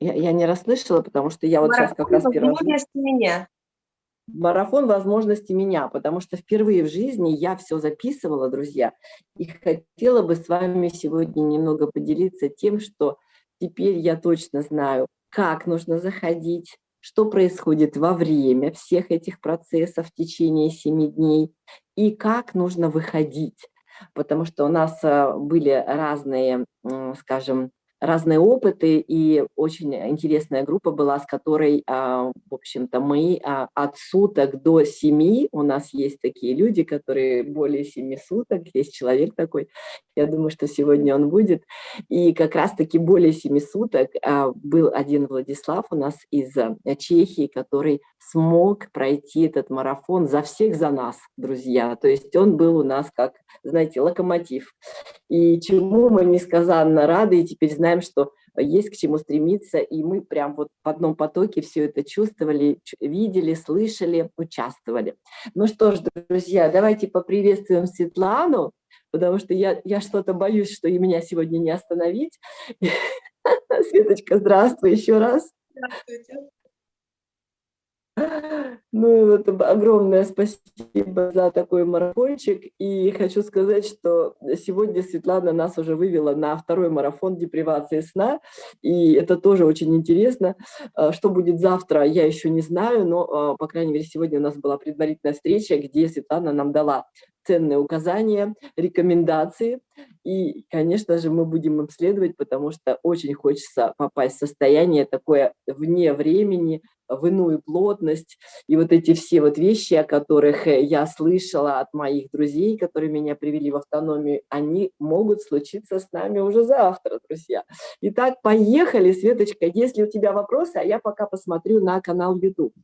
Я, я не расслышала, потому что я вот сейчас как раз первый раз... меня. Марафон возможности меня, потому что впервые в жизни я все записывала, друзья, и хотела бы с вами сегодня немного поделиться тем, что теперь я точно знаю, как нужно заходить, что происходит во время всех этих процессов в течение семи дней и как нужно выходить. Потому что у нас э, были разные, скажем, разные опыты, и очень интересная группа была, с которой, а, в общем-то, мы а, от суток до семи, у нас есть такие люди, которые более семи суток, есть человек такой, я думаю, что сегодня он будет, и как раз-таки более семи суток а, был один Владислав у нас из Чехии, который смог пройти этот марафон за всех, за нас, друзья, то есть он был у нас как, знаете, локомотив, и чему мы несказанно рады, и теперь знаем, знаем, что есть к чему стремиться, и мы прям вот в одном потоке все это чувствовали, видели, слышали, участвовали. Ну что ж, друзья, давайте поприветствуем Светлану, потому что я, я что-то боюсь, что и меня сегодня не остановить. Светочка, здравствуй еще раз. Здравствуйте. Ну, вот огромное спасибо за такой марафончик. И хочу сказать, что сегодня Светлана нас уже вывела на второй марафон депривации сна. И это тоже очень интересно. А, что будет завтра, я еще не знаю, но, а, по крайней мере, сегодня у нас была предварительная встреча, где Светлана нам дала ценные указания, рекомендации. И, конечно же, мы будем обследовать, потому что очень хочется попасть в состояние такое вне времени, в иную плотность. И вот эти все вот вещи, о которых э, я слышала от моих друзей, которые меня привели в автономию, они могут случиться с нами уже завтра, друзья. Итак, поехали, Светочка. Если у тебя вопросы, а я пока посмотрю на канал YouTube.